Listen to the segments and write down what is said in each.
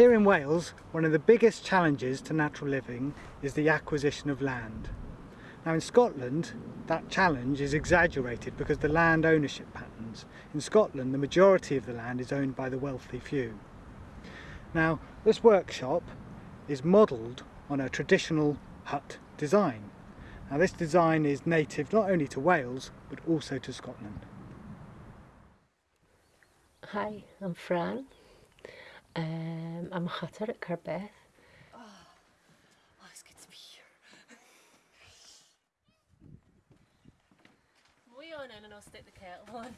Here in Wales, one of the biggest challenges to natural living is the acquisition of land. Now in Scotland, that challenge is exaggerated because the land ownership patterns. In Scotland, the majority of the land is owned by the wealthy few. Now, this workshop is modelled on a traditional hut design. Now this design is native not only to Wales, but also to Scotland. Hi, I'm Fran. Um, I'm a hutter at Carbeth. Oh, oh, it's good to be here. We on in and I'll stick the kettle on.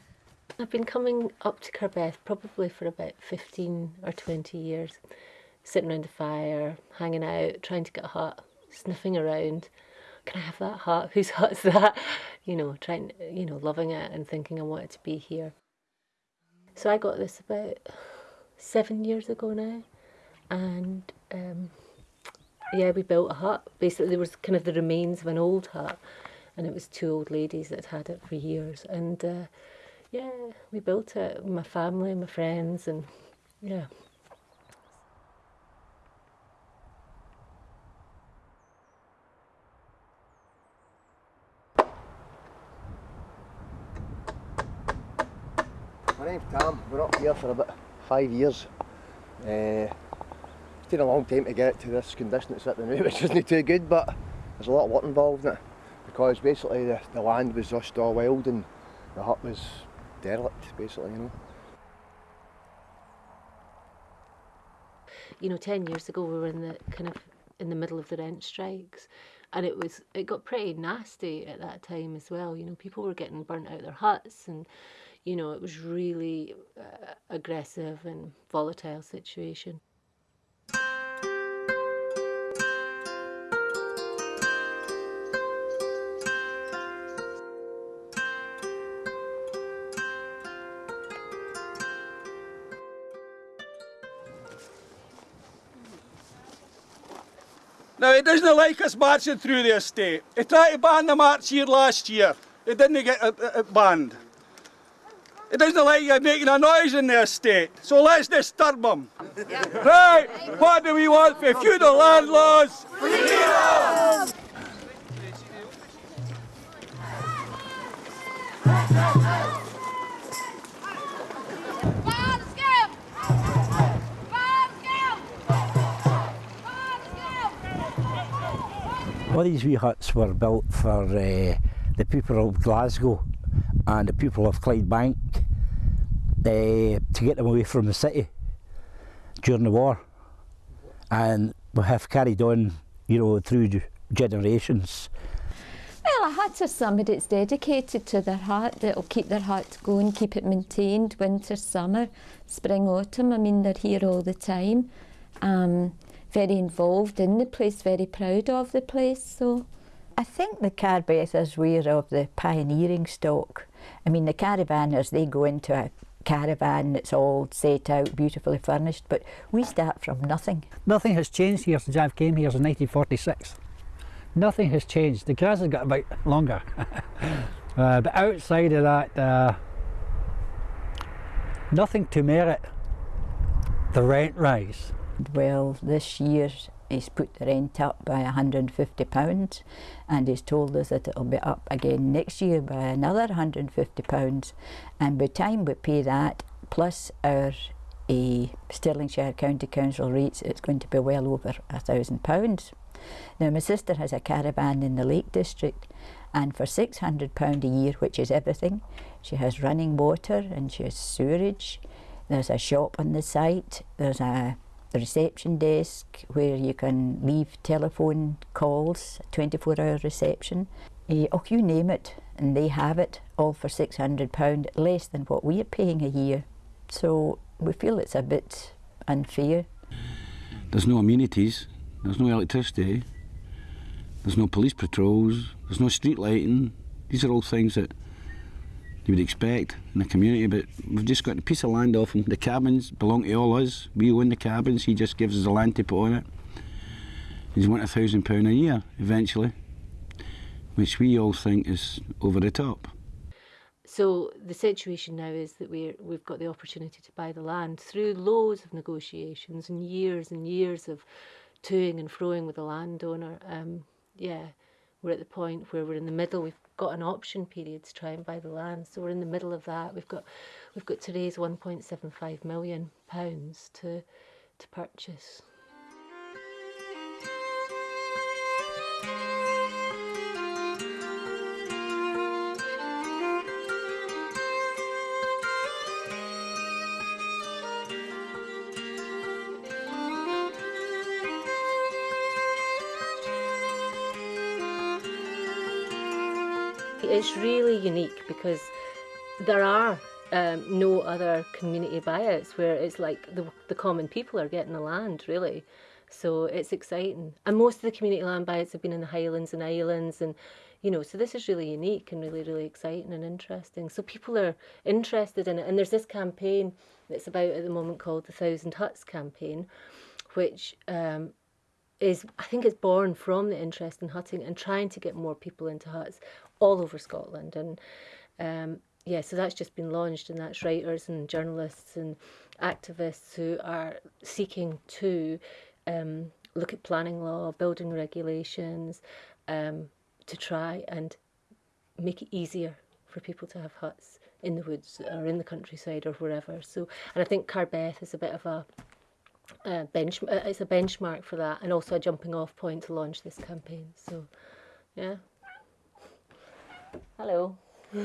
I've been coming up to Carbeth probably for about 15 or 20 years, sitting around the fire, hanging out, trying to get a hut, sniffing around. Can I have that hut? Whose hut's that? You know, trying, you know, loving it and thinking I wanted to be here. So I got this about seven years ago now, and um, yeah, we built a hut. Basically, there was kind of the remains of an old hut, and it was two old ladies that had it for years. And uh, yeah, we built it with my family, my friends, and yeah. My name's Tom. We're up here for about five years. Uh, it's taken a long time to get it to this condition it's at the which isn't too good, but there's a lot of work involved in it because basically the, the land was just all wild and the hut was derelict, basically, you know. You know, ten years ago we were in the kind of in the middle of the rent strikes, and it was it got pretty nasty at that time as well. You know, people were getting burnt out their huts and you know, it was really uh, aggressive and volatile situation. Now, it doesn't like us marching through the estate. They tried to ban the march here last year. It didn't get banned. It doesn't like you making a noise in their estate, so let's disturb them. Yeah. Right, what do we want for feudal land laws? Freedom! All these wee huts were built for uh, the people of Glasgow and the people of Clydebank uh, to get them away from the city during the war and we have carried on you know through generations. Well, a hut is somebody that's dedicated to their hut, that'll keep their hut going, keep it maintained, winter, summer, spring, autumn. I mean, they're here all the time. Um, very involved in the place, very proud of the place. So I think the Carbeth is aware of the pioneering stock. I mean, the caravanners, they go into a caravan that's all set out, beautifully furnished, but we start from nothing. Nothing has changed here since I came here in 1946. Nothing has changed. The grass has got a bit longer. uh, but outside of that, uh, nothing to merit the rent rise. Well, this year he's put the rent up by £150 and he's told us that it'll be up again next year by another £150 and by the time we pay that plus our a Stirlingshire County Council rates it's going to be well over a thousand pounds. Now my sister has a caravan in the Lake District and for £600 a year which is everything she has running water and she has sewerage. There's a shop on the site. There's a the reception desk where you can leave telephone calls, 24 hour reception. Uh, oh, you name it, and they have it all for £600, less than what we're paying a year. So we feel it's a bit unfair. There's no amenities, there's no electricity, there's no police patrols, there's no street lighting. These are all things that you would expect in the community, but we've just got a piece of land off him. The cabins belong to all us. We own the cabins, he just gives us the land to put on it. He's want a thousand pound a year eventually, which we all think is over the top. So the situation now is that we're, we've got the opportunity to buy the land through loads of negotiations and years and years of toing and froing with the landowner. Um, yeah, we're at the point where we're in the middle. We've got an option period to try and buy the land, so we're in the middle of that. We've got we've got to raise 1.75 million pounds to to purchase. It's really unique because there are um, no other community buyouts where it's like the, the common people are getting the land, really. So it's exciting. And most of the community land buyouts have been in the Highlands and Islands and you know, so this is really unique and really, really exciting and interesting. So people are interested in it. And there's this campaign that's about at the moment called the Thousand Huts campaign, which um, is, I think it's born from the interest in hutting and trying to get more people into huts all over Scotland. And um, yeah, so that's just been launched, and that's writers and journalists and activists who are seeking to um, look at planning law, building regulations, um, to try and make it easier for people to have huts in the woods or in the countryside or wherever. So, and I think Carbeth is a bit of a uh, bench. Uh, it's a benchmark for that, and also a jumping off point to launch this campaign. So, yeah. Hello.